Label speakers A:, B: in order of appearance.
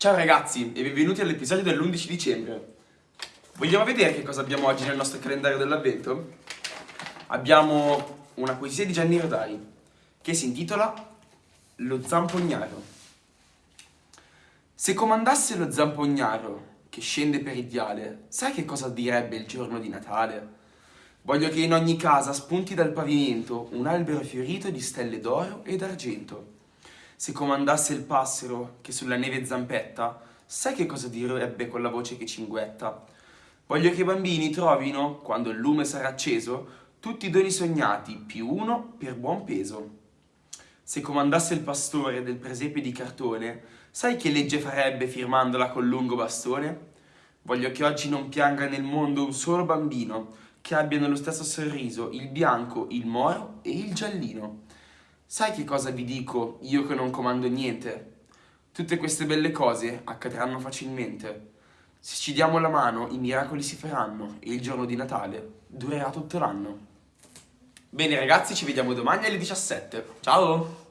A: Ciao ragazzi e benvenuti all'episodio dell'11 dicembre. Vogliamo vedere che cosa abbiamo oggi nel nostro calendario dell'avvento? Abbiamo una poesia di Gianni Rodari che si intitola Lo zampognaro. Se comandasse lo zampognaro che scende per il viale, sai che cosa direbbe il giorno di Natale? Voglio che in ogni casa spunti dal pavimento un albero fiorito di stelle d'oro e d'argento se comandasse il passero che sulla neve zampetta, sai che cosa direbbe con la voce che cinguetta? Voglio che i bambini trovino, quando il lume sarà acceso, tutti i doni sognati, più uno per buon peso. Se comandasse il pastore del presepe di cartone, sai che legge farebbe firmandola col lungo bastone? Voglio che oggi non pianga nel mondo un solo bambino, che abbia nello stesso sorriso il bianco, il moro e il giallino. Sai che cosa vi dico io che non comando niente? Tutte queste belle cose accadranno facilmente. Se ci diamo la mano i miracoli si faranno e il giorno di Natale durerà tutto l'anno. Bene ragazzi, ci vediamo domani alle 17. Ciao!